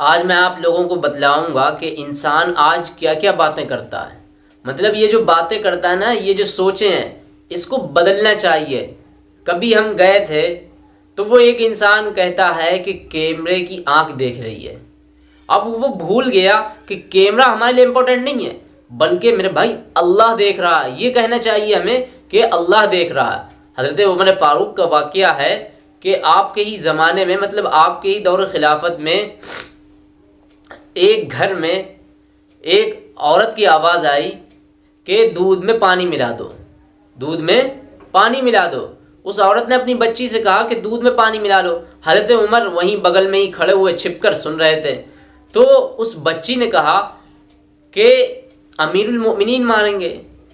आज मैं आप लोगों को बतलाऊँगा कि इंसान आज क्या क्या बातें करता है। मतलब ये जो बातें करता है ना, ये जो सोचे हैं, इसको बदलना चाहिए। कभी हम गए थे तो वो एक इंसान कहता है कि कैमरे की आँख देख रही है। अब वो भूल गया कि कैमरा हमारे लिए इम्पोर्टेंट नहीं है, बल्कि मेरे भाई अल्लाह देख रहा है। ये कहना चाहिए हमें कि अल्लाह देख रहा है। हज़रत उमर फ़ारूक का वाक़ है कि आपके ही ज़माने में मतलब आपके ही दौर खिलाफत में एक घर में एक औरत की आवाज़ आई कि दूध में पानी मिला दो, दूध में पानी मिला दो। उस औरत ने अपनी बच्ची से कहा कि दूध में पानी मिला लो। हज़रत उमर वहीं बगल में ही खड़े हुए छिपकर सुन रहे थे। तो उस बच्ची ने कहा कि अमीरुलमोमिनीन मारेंगे।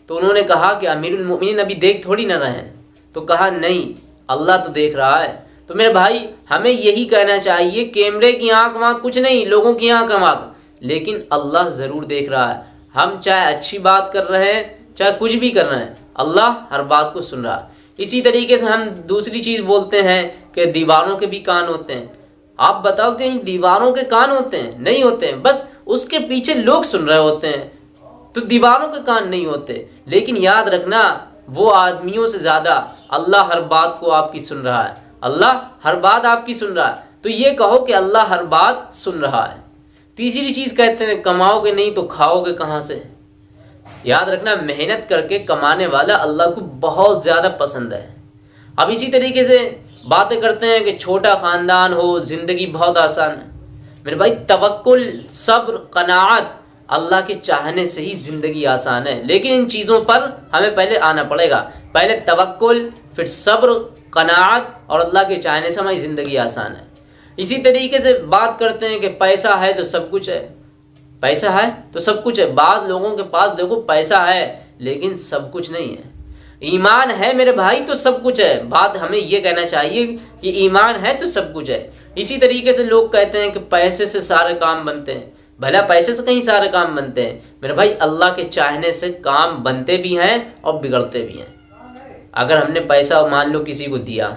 तो उन्होंने कहा कि अमीरुलमोमिनीन अभी देख थोड़ी ना रहे हैं। तो कहा, नहीं, अल्लाह तो देख रहा है। तो मेरे भाई, हमें यही कहना चाहिए, कैमरे की आँख वाँख कुछ नहीं, लोगों की आँख वाँख लेकिन अल्लाह ज़रूर देख रहा है। हम चाहे अच्छी बात कर रहे हैं, चाहे कुछ भी कर रहे हैं, अल्लाह हर बात को सुन रहा है। इसी तरीके से हम दूसरी चीज़ बोलते हैं कि दीवारों के भी कान होते हैं। आप बताओ कि दीवारों के कान होते हैं? नहीं होते हैं। बस उसके पीछे लोग सुन रहे होते हैं। तो दीवारों के कान नहीं होते। लेकिन याद रखना, वो आदमियों से ज़्यादा अल्लाह हर बात को आपकी सुन रहा है। अल्लाह हर बात आपकी सुन रहा है। तो ये कहो कि अल्लाह हर बात सुन रहा है। तीसरी चीज़ कहते हैं, कमाओगे नहीं तो खाओगे कहाँ से? याद रखना, मेहनत करके कमाने वाला अल्लाह को बहुत ज़्यादा पसंद है। अब इसी तरीके से बातें करते हैं कि छोटा ख़ानदान हो, ज़िंदगी बहुत आसान है। मेरे भाई तवक्ल सब्र कनात अल्लाह के चाहने से ही ज़िंदगी आसान है। लेकिन इन चीज़ों पर हमें पहले आना पड़ेगा। पहले तवक्ल फिर सब्र, कनात और अल्लाह के चाहने से हमारी ज़िंदगी आसान है। इसी तरीके से बात करते हैं कि पैसा है तो सब कुछ है। पैसा है तो सब कुछ है। बाद लोगों के पास देखो पैसा है, लेकिन सब कुछ नहीं है। ईमान है मेरे भाई तो सब कुछ है। बात हमें ये कहना चाहिए कि ईमान है तो सब कुछ है। इसी तरीके से लोग कहते हैं कि पैसे से सारे काम बनते हैं। भला पैसे से कहीं सारे काम बनते हैं। मेरे भाई, अल्लाह के चाहने से काम बनते भी हैं और बिगड़ते भी हैं। अगर हमने पैसा मान लो किसी को दिया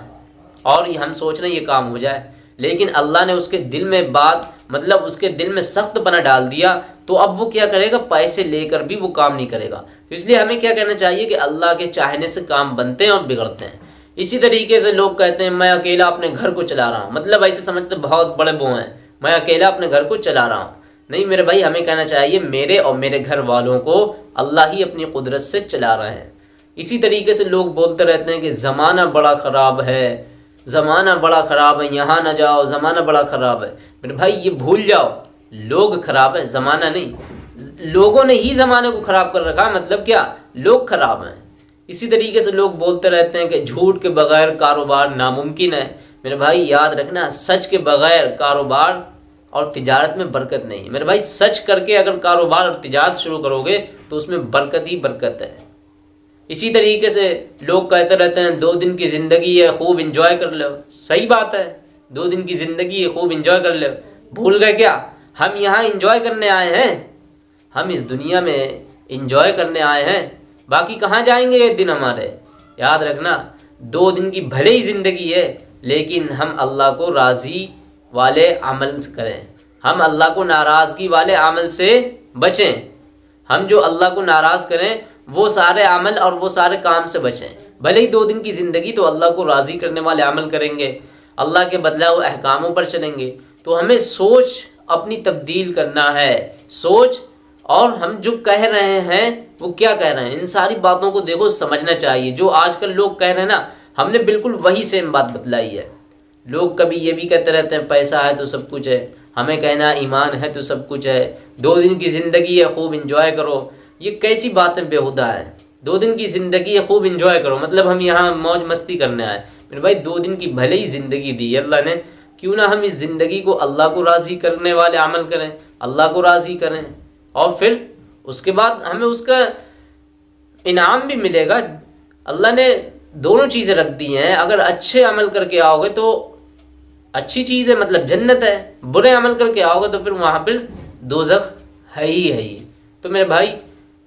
और हम सोच रहे ये काम हो जाए, लेकिन अल्लाह ने उसके दिल में बात मतलब उसके दिल में सख्त बना डाल दिया तो अब वो क्या करेगा? पैसे लेकर भी वो काम नहीं करेगा। तो इसलिए हमें क्या कहना चाहिए कि अल्लाह के चाहने से काम बनते हैं और बिगड़ते हैं। इसी तरीके से लोग कहते हैं, मैं अकेला अपने घर को चला रहा हूँ। मतलब ऐसे समझते बहुत बड़े वो हैं। मैं अकेला अपने घर को चला रहा हूँ। नहीं, मेरे भाई, हमें कहना चाहिए, मेरे और मेरे घर वालों को अल्लाह ही अपनी कुदरत से चला रहे हैं। इसी तरीके से लोग बोलते रहते हैं कि ज़माना बड़ा ख़राब है, ज़माना बड़ा ख़राब है, यहाँ ना जाओ, ज़माना बड़ा ख़राब है। मेरे भाई, ये भूल जाओ, लोग ख़राब है, ज़माना नहीं। लोगों ने ही ज़माने को ख़राब कर रखा मतलब क्या? लोग ख़राब हैं। इसी तरीके से लोग बोलते रहते हैं कि झूठ के बगैर कारोबार नामुमकिन है। मेरे भाई, याद रखना, सच के बगैर कारोबार और तिजारत में बरकत नहीं मेरे भाई, सच करके अगर कारोबार और तिजारत शुरू करोगे तो उसमें बरकत ही बरकत है। इसी तरीके से लोग कहते रहते हैं, दो दिन की ज़िंदगी है, खूब इंजॉय कर लो। सही बात है, दो दिन की ज़िंदगी है, खूब इंजॉय कर लो। भूल गए क्या? हम यहाँ इंजॉय करने आए हैं। हम इस दुनिया में इंजॉय करने आए हैं। बाकी कहाँ जाएँगे ये दिन हमारे? याद रखना, दो दिन की भले ही ज़िंदगी है, लेकिन हम अल्लाह को राज़ी वाले अमल करें। हम अल्लाह को नाराज़गी वाले अमल से बचें। हम जो अल्लाह को नाराज़ करें, वो सारे अमल और वो सारे काम से बचें। भले ही दो दिन की ज़िंदगी तो अल्लाह को राज़ी करने वाले अमल करेंगे, अल्लाह के बदलाव अहकामों पर चलेंगे। तो हमें सोच अपनी तब्दील करना है। सोच और हम जो कह रहे हैं, वो क्या कह रहे हैं? इन सारी बातों को देखो, समझना चाहिए। जो आजकल लोग कह रहे हैं ना, हमने बिल्कुल वही सेम बात बतलाई है। लोग कभी ये भी कहते रहते हैं, पैसा है तो सब कुछ है। हमें कहना ईमान है तो सब कुछ है। दो दिन की ज़िंदगी है, खूब इंजॉय करो। ये कैसी बातें बेहुदा है? दो दिन की ज़िंदगी है, खूब इंजॉय करो। मतलब हम यहाँ मौज मस्ती करने आए। मेरे भाई, दो दिन की भले ही ज़िंदगी दी अल्लाह ने। क्यों ना हम इस ज़िंदगी को अल्लाह को राज़ी करने वाले अमल करें, अल्लाह को राज़ी करें। और फिर उसके बाद हमें उसका इनाम भी मिलेगा। अल्लाह ने दोनों चीज़ें रख दी हैं। अगर अच्छे अमल करके आओगे तो अच्छी चीज़ है मतलब जन्नत है, बुरे अमल करके आओगे तो फिर वहाँ पर दोजख है ही है ही तो मेरे भाई,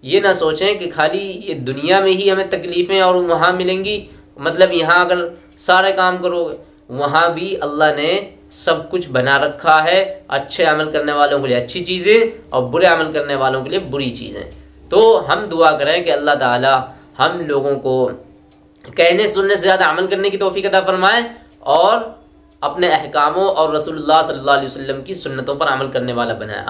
ये ना सोचें कि खाली ये दुनिया में ही हमें तकलीफ़ें और वहाँ मिलेंगी। मतलब यहाँ अगर सारे काम करोगे, वहाँ भी अल्लाह ने सब कुछ बना रखा है, अच्छे अमल करने वालों के लिए अच्छी चीज़ें और बुरे अमल करने वालों के लिए बुरी चीज़ें। तो हम दुआ करें कि अल्लाह ताला हम लोगों को कहने, सुनने से ज़्यादा अमल करने की तोफ़ी अदा फरमाएँ और अपने अहकामों और रसूलुल्लाह सल्लल्लाहु अलैहि वसल्लम की सुन्नतों पर अमल करने वाला बनाया